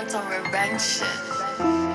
want some revenge shit.